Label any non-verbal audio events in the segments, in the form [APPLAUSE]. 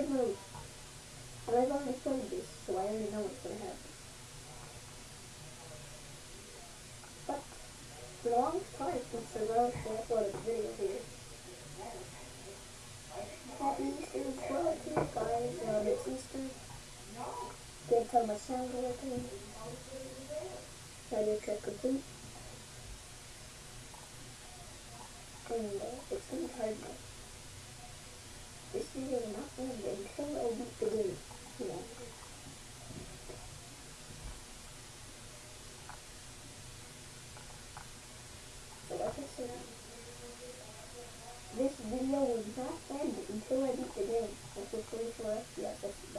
already moved. But I've already played this, so I already know what's gonna happen. But long time since I wrote and uploaded a video here. Happy Easter as well to you guys. Um, uh, it's Easter. Can't tell my sound working. Radio check complete. And uh, it's gonna be hard now this video will not end until I beat the game. That's a 24 FPS.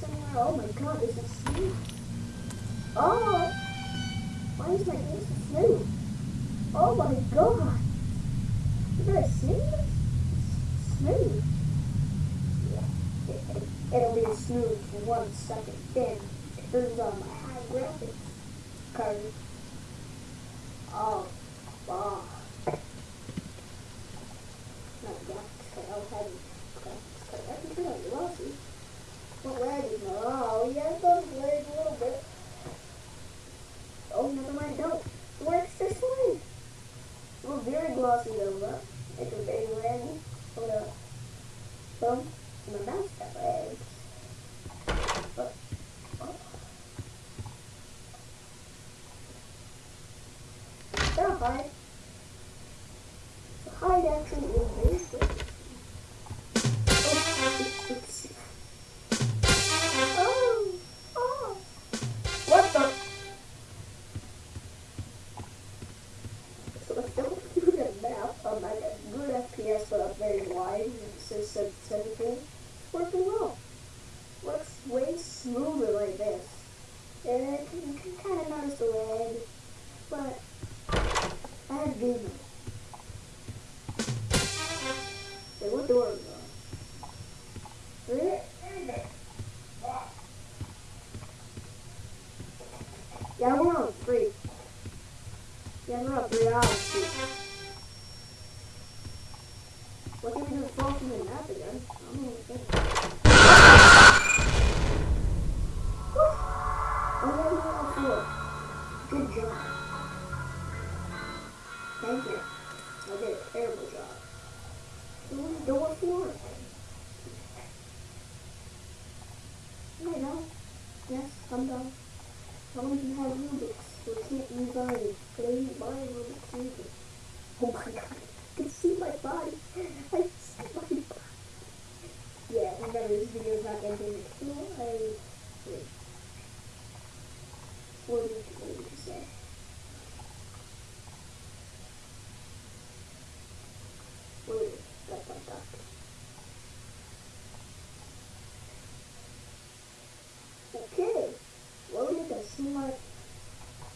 somewhere. Oh my god, is it snow. Oh! Why is my face snow? Oh my god! You guys see this? Snow. Yeah, it, it, it'll be smooth for one second, then it turns on my high graphics card.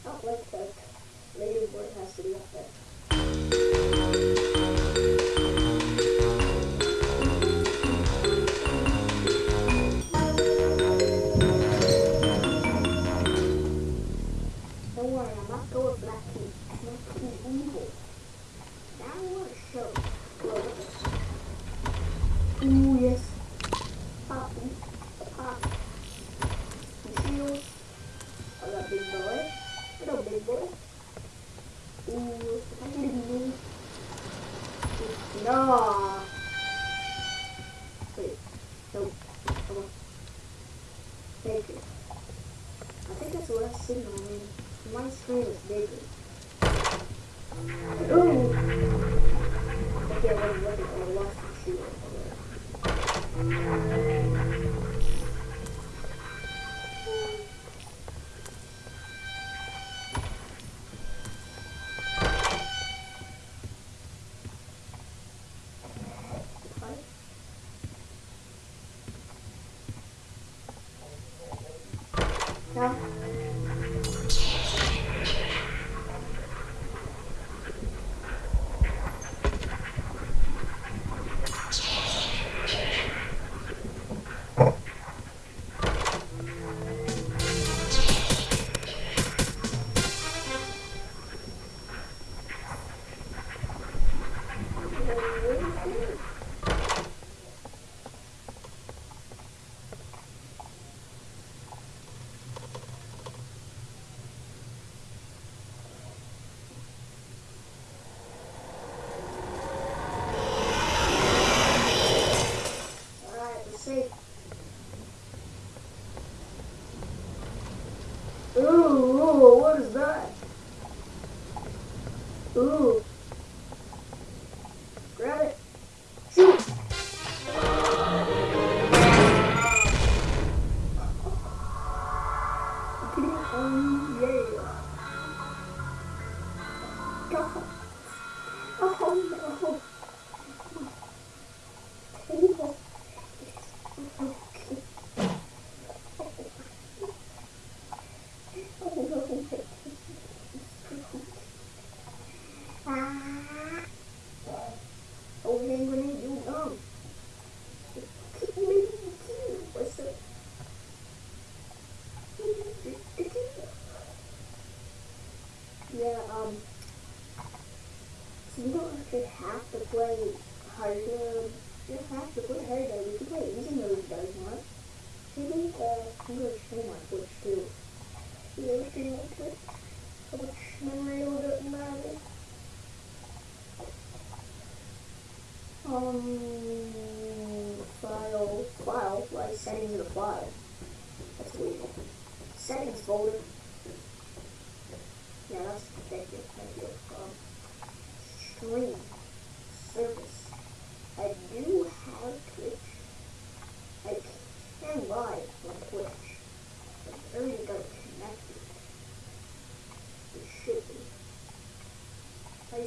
Not like that. Native has to be up there.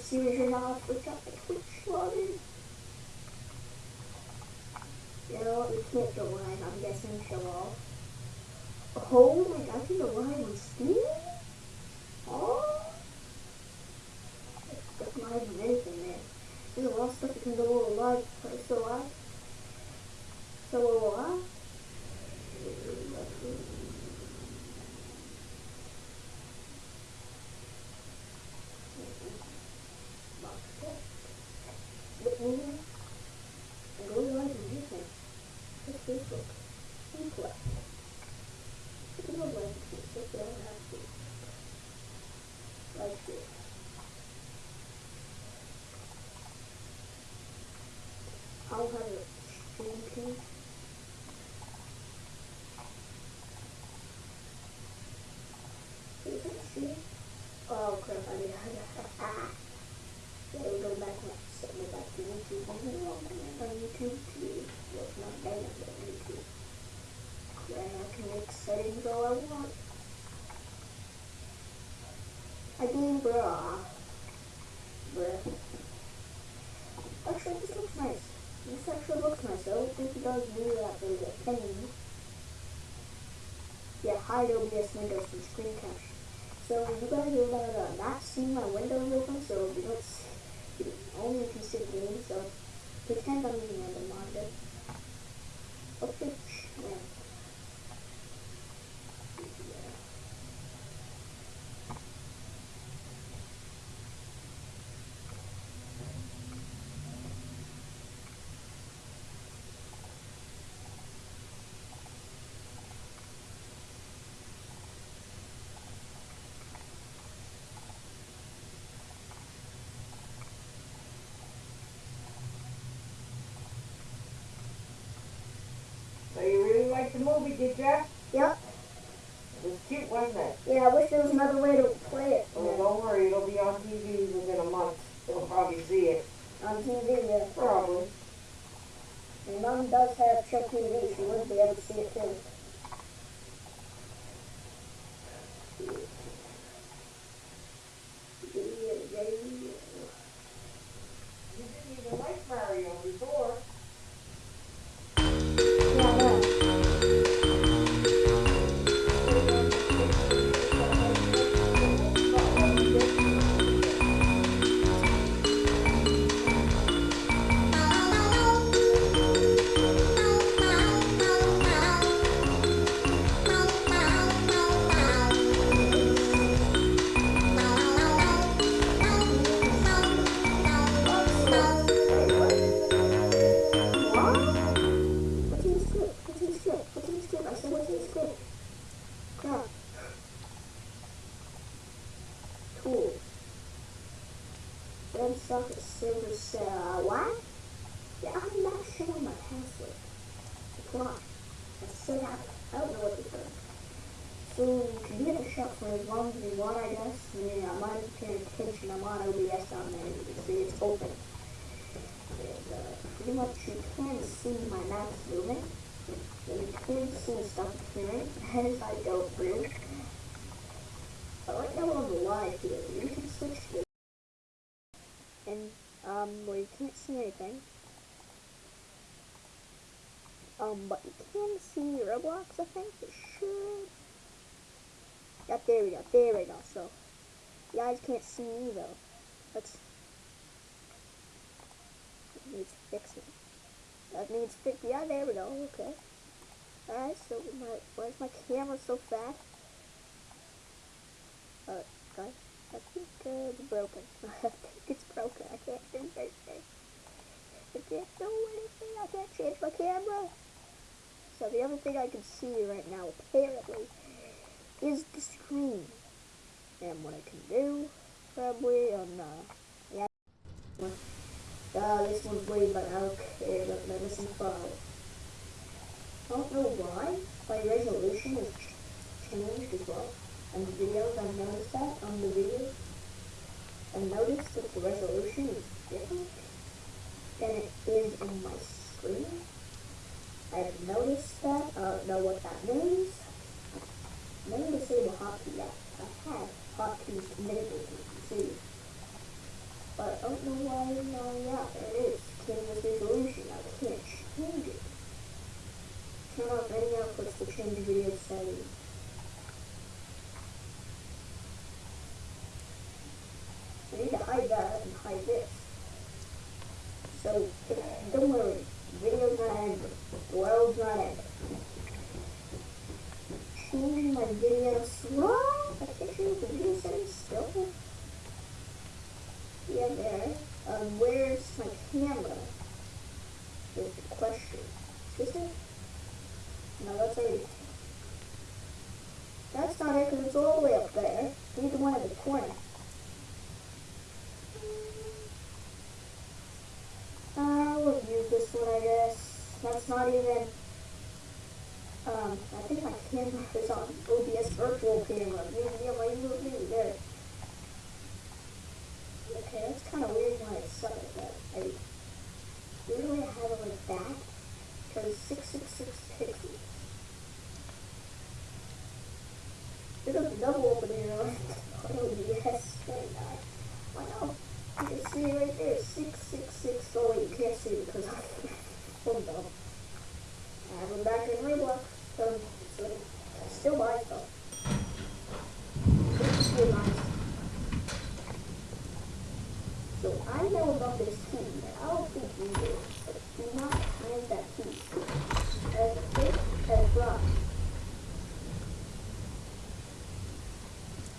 series and all, we got the Twitch loaded. No, we can't go live, I'm guessing, so. Oh my god, I can go live? Mm-hmm. And go live on YouTube. It's Facebook. Replay. It's a little like this, but you don't have to. Like this. I'll have a stream. You can see. Oh crap, I mean, yeah, we go back now. So go back to YouTube. I'm gonna log in on YouTube too. Well, it's not bad on YouTube. Yeah, I can make settings all I want. I mean, bruh. Bruh. Actually, this looks nice. This actually looks it does really that big a thing. Yeah, hide OBS windows from screen capture. So you guys are uh, not seeing my windows open, so you don't see, you only can see the game, so pretend I'm using random monitor. Okay, yeah. So you really did ya? Yep. It was cute, wasn't it? Yeah, I wish there was another way to play it. Well, don't worry, it'll be on TV within a month. You'll probably see it. On TV, yeah. Probably. My mom does have Chuck TV. She would be able to see it too. Script? I said, what's in the script? Crap. Cool. Red socket silver cell. What? Yeah, I'm not showing my password. Come on. I said I, don't know what to do. So you can in the shop for as long as you want, I guess. I mean, I'm not paying attention. I'm on OBS on there. You can see it's open. And, uh, pretty much you can see my mouse moving. And you can see stuff appearing as I go through. But right now on the live here, you can switch to and um where you can't see anything. Um, but you can see Roblox, I think. It should. Yeah, there we go. There we go. So, you guys can't see me though. Let's it needs fixing. That needs fix. Yeah, there we go. Okay. Alright, so my where's my camera so fast? Uh, guys, I think uh, it's broken. [LAUGHS] I think it's broken. I can't do anything. I can't do anything. I can't change my camera. So the other thing I can see right now, apparently, is the screen. And what I can do, probably on, uh, yeah. Uh, this one's way better. Okay, let, me see file. I don't know why my resolution is changed as well. And the videos, I've noticed that on the videos. I've noticed that the resolution is different than it is on my screen. I've noticed that. I don't know what that means. Let me disable hotkey. Yeah, I have hotkeys enabled, you see. But I don't know why, uh, yeah, there it is. Canvas resolution. I can't change it. Turn off any outputs to change video settings. I need to hide that and hide this. So, don't worry, video's not ending. The world's not ending. Change my video slow. I can't change the video settings still. Yeah, there. Um, where's my camera? Is the question. Is it? That's not it because it's all the way up there. Need the one at the corner. I will use this one, I guess. That's not even. Um, I think my camera is on OBS virtual camera. Yeah, yeah, my USB there. Okay, that's kind of weird why it's set like that. I usually have it like that because 666 pixels. There's a double opening on OBS right now. I know. You can see it right there, 666. Oh wait, you can't see it because I'm hold on. I have it back in Roblox. So, so I still buy stuff. It's still nice. So I know about this key. I don't think you do. But do not find that key. As thick as rock.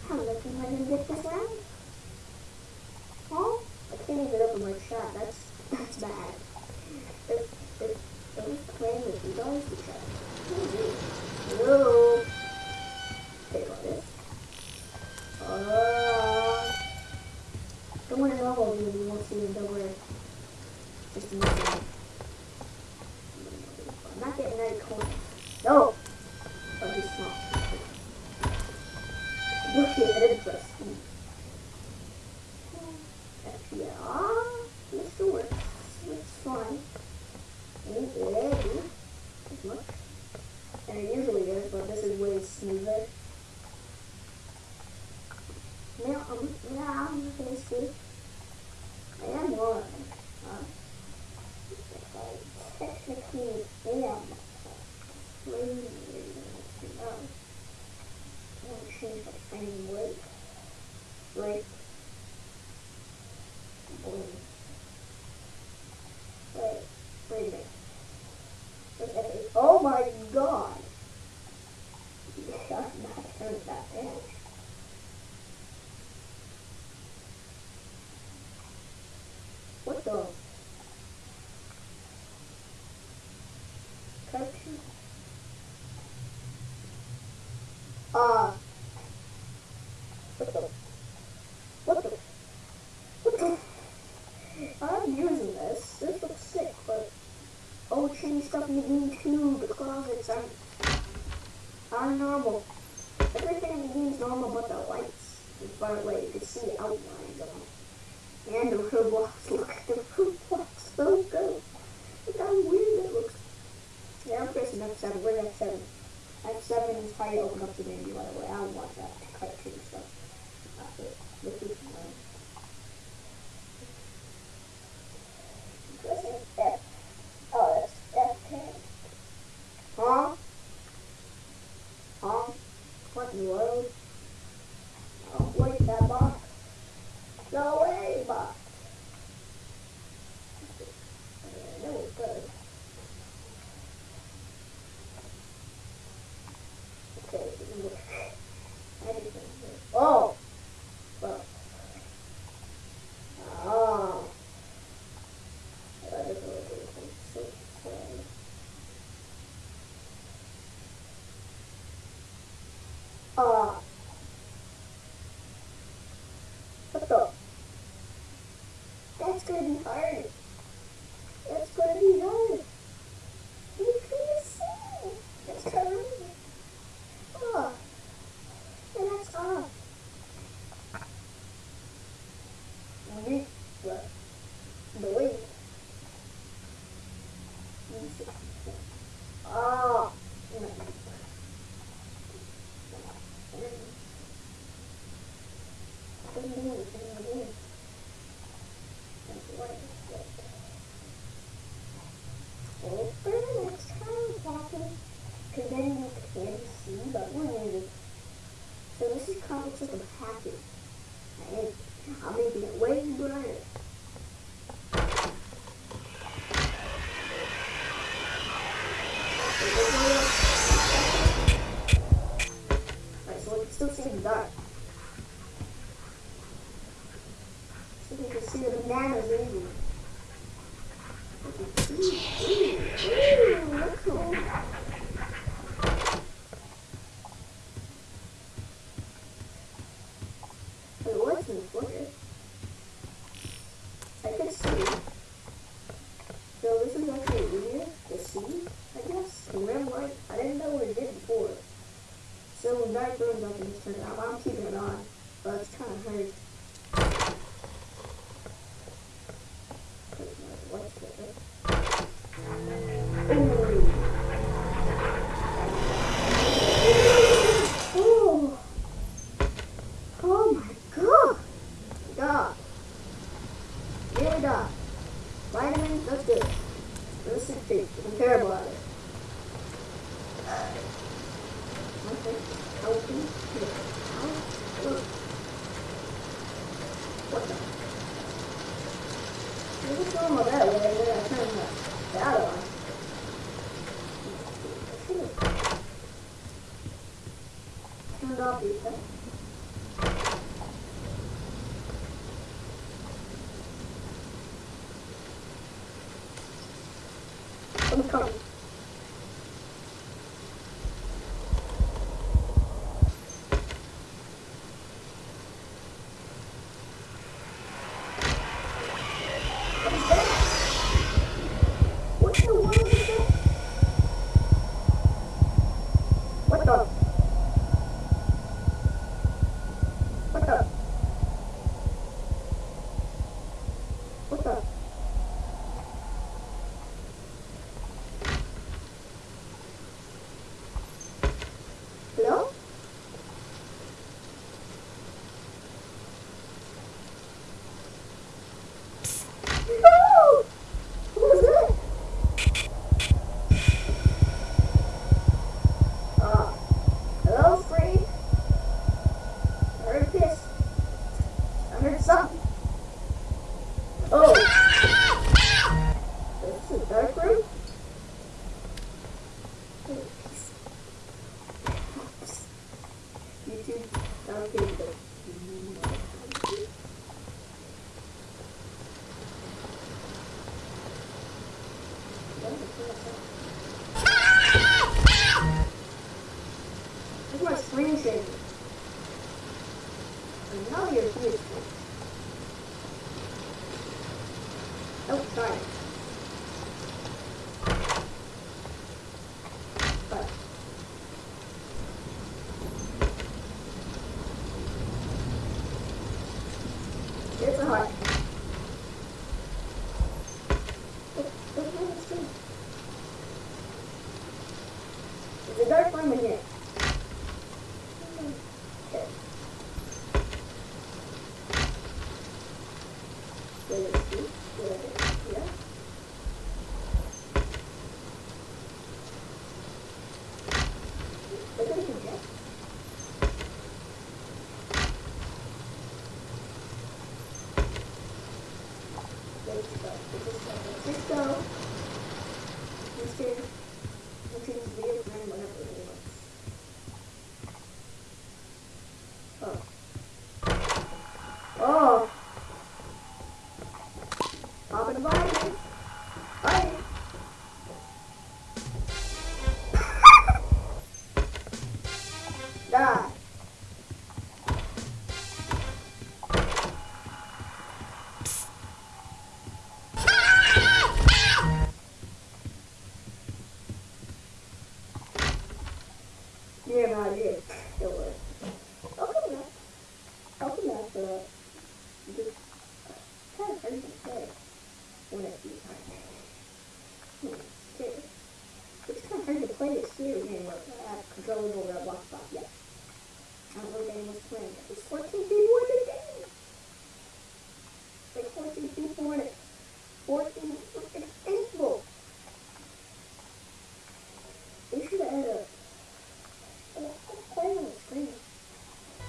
How lucky am I gonna get this round? Huh? I can't even open my shot. That's that's bad. If if I was playing with you guys to try. Hello. Take all this. Uh, don't want to know what you won't see the word. Just a minute. I'm not getting any coins. No! Oh, he's small. Look at it, press E. Yeah, still works. It's fine. And it usually is, but this is way smoother. Now um, I'm now I'm gonna see. I am one no. I want to change my frame rate. Right. Boom. Wait, wait a minute. Okay. Oh my god! I'm not turning that down. What the? Cartoon? Uh. What the? What the? What the? I'm using this. This looks sick, but oh, change stuff in the game too. The closets aren't are normal. Everything in the game is normal, but the lights is far away. You can see the outlines of them. And the robots, look at the robots, so good. Look how weird it looks. Yeah, I'm pressing F7, we're F7. F7 is how you open up the menu, by the way. I don't want that cartoon stuff. Uh, look at um, pressing F. Oh, that's F10. Huh? Huh? What in the world? Oh, look at that box. Go away, box. Yeah, that was good. Okay, look. Everything. Oh! Well. Oh. That is what it is. I'm so sorry. Ah. What the? That's gonna be hard. That's gonna be hard. You can see. That's [LAUGHS] crazy. Oh. And that's off. Wait, what? The wait. Ah. No. banana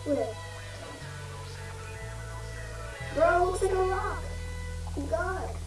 Bro, looks like a rock. God.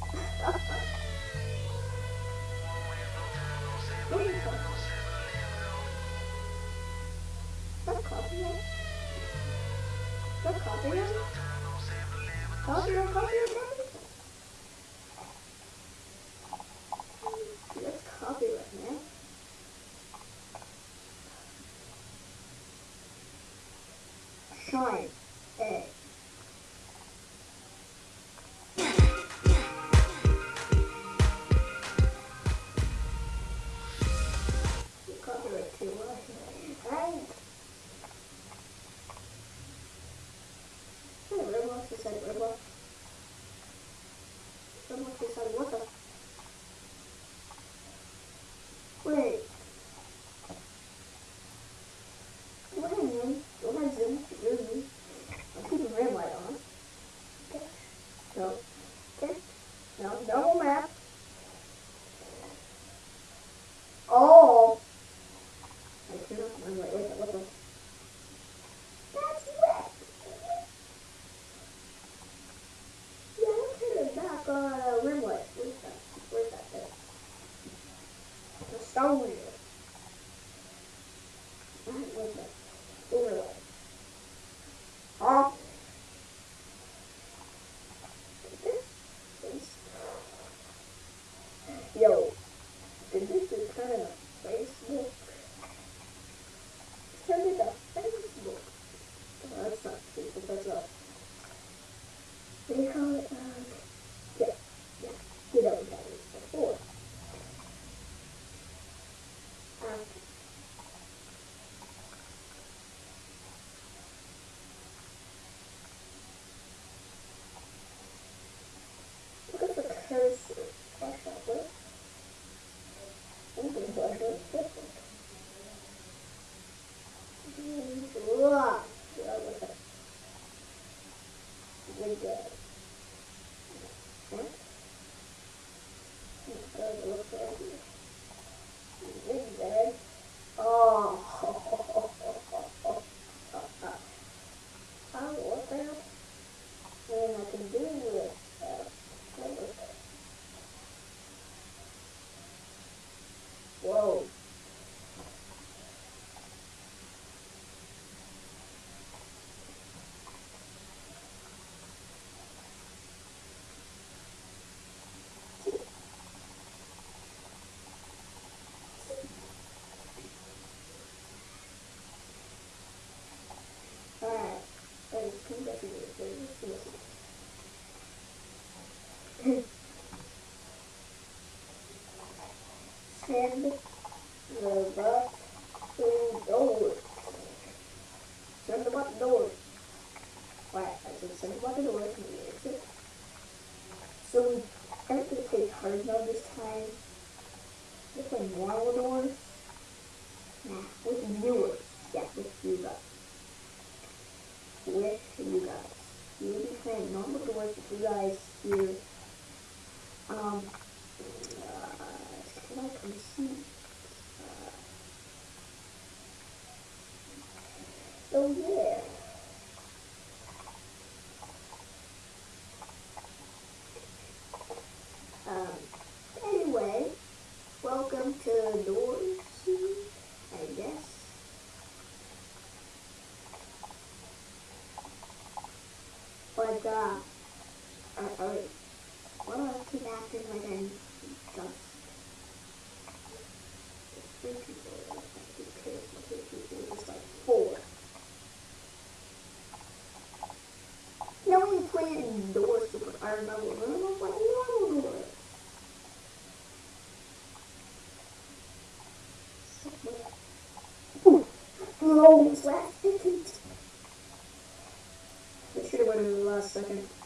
Star Wars. like a, a, a well, I'm dumb. Two like four. No one played indoor I remember, remember like normal door. Ooh. second.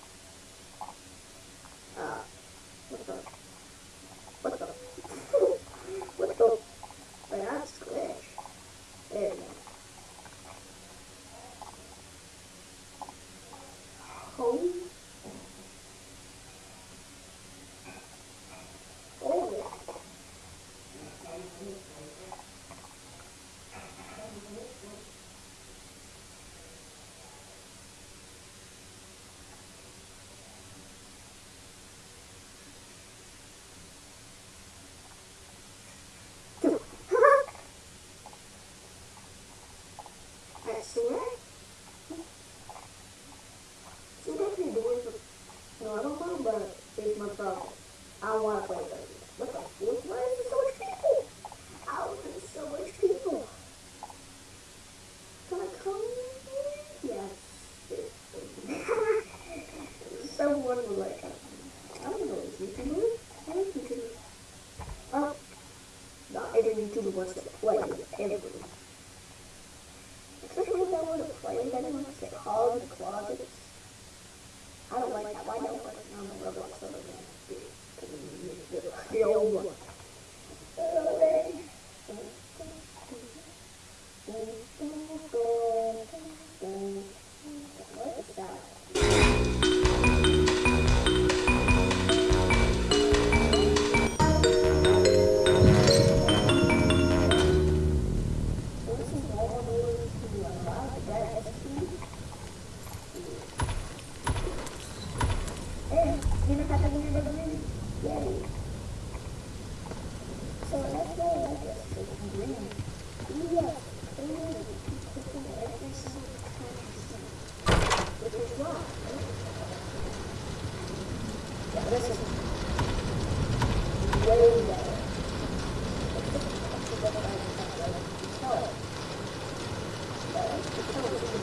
I want to play baby. Look at.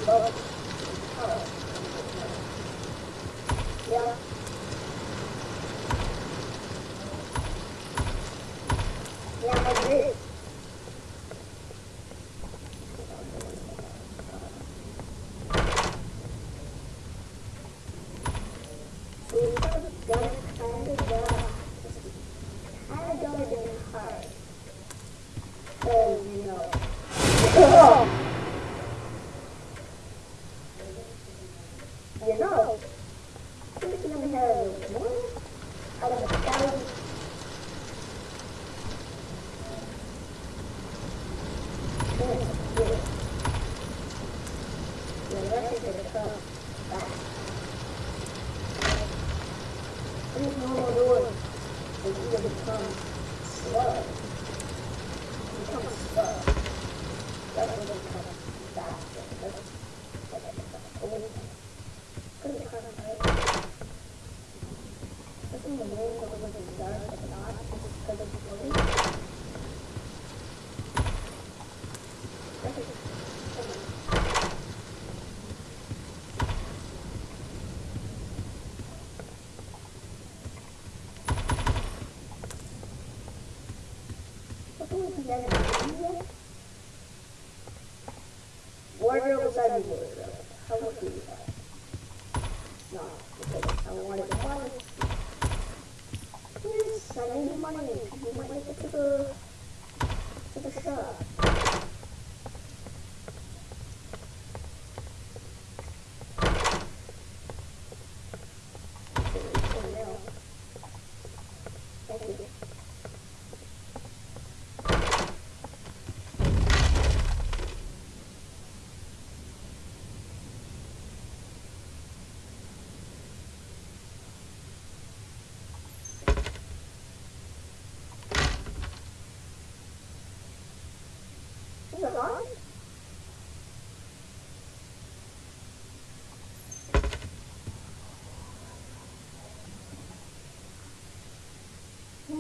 Oh,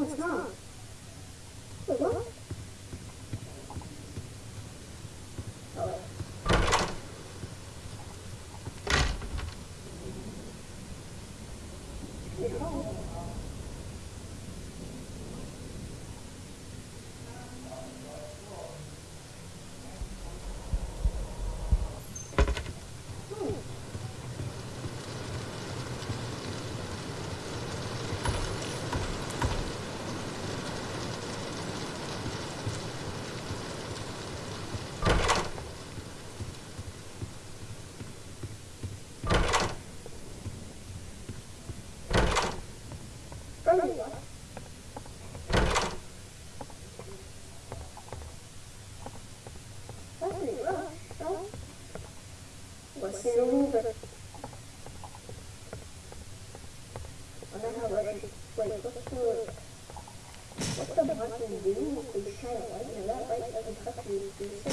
ですが、silver. And then I went, wait, what's the, what's the button do? They kind of like, you know, that right doesn't touch you.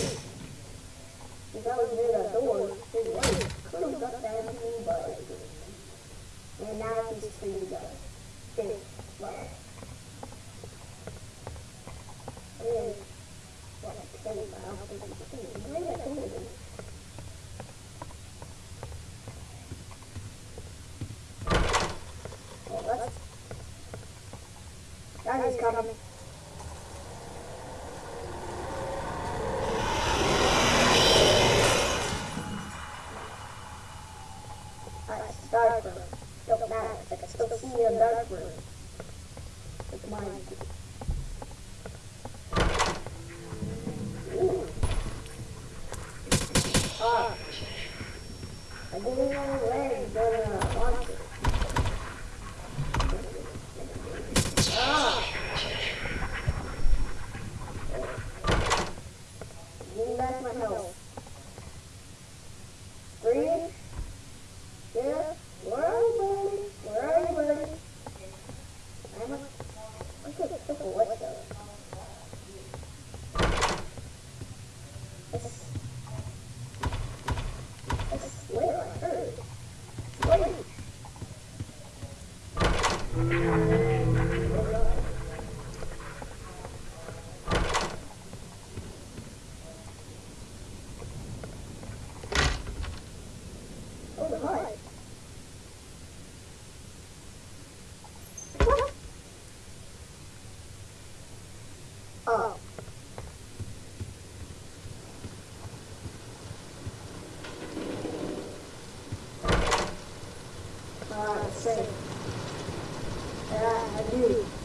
got up say, I do.